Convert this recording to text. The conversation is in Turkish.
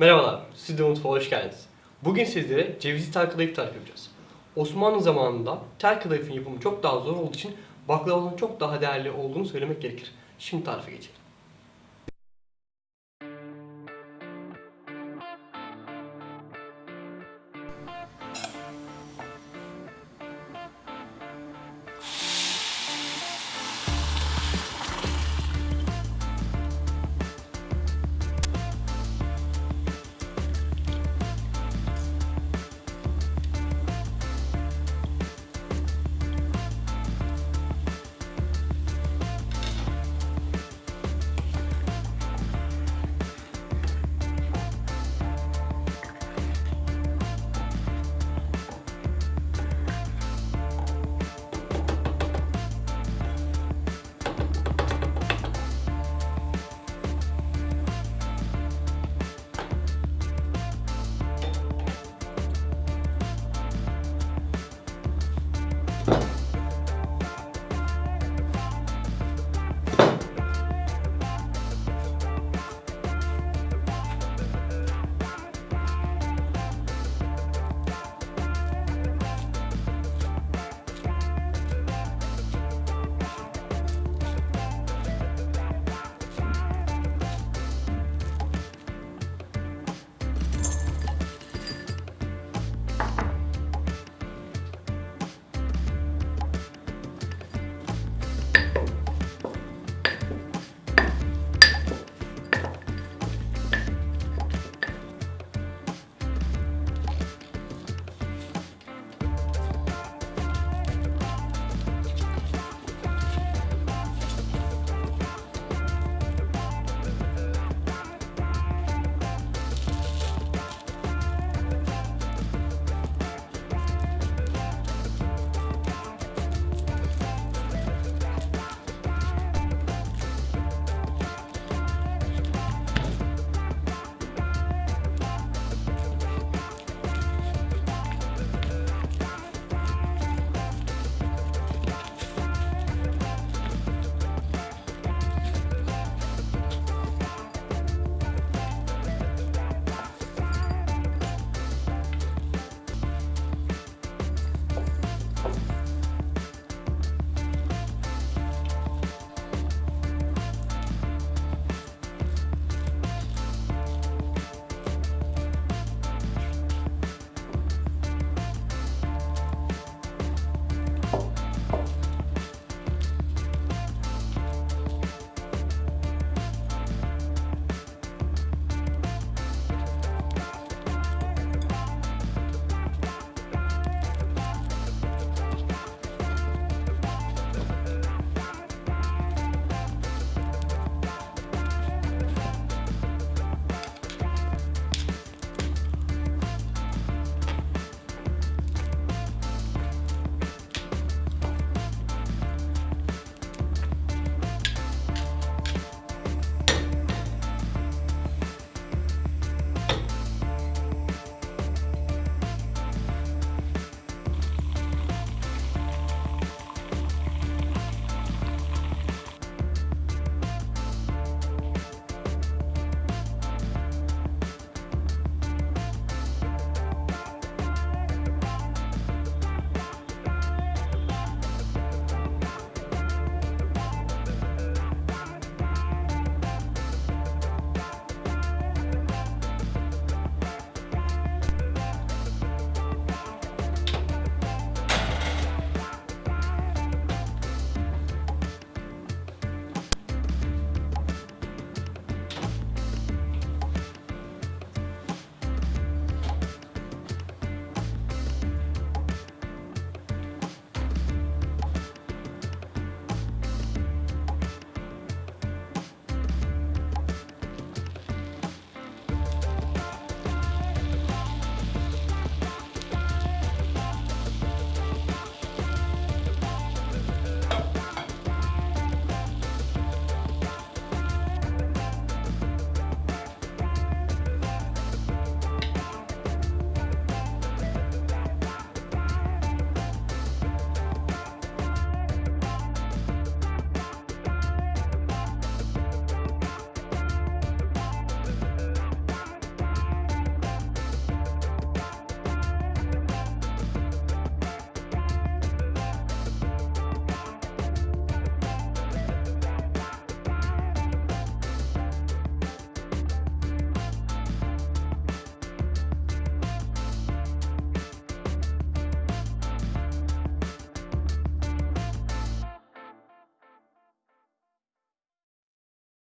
Merhabalar, Stüdyo Mutfağı hoş geldiniz. Bugün sizlere cevizli tel kadayıf tarifi yapacağız. Osmanlı zamanında tel kadayıfın yapımı çok daha zor olduğu için baklavanın çok daha değerli olduğunu söylemek gerekir. Şimdi tarife geçelim.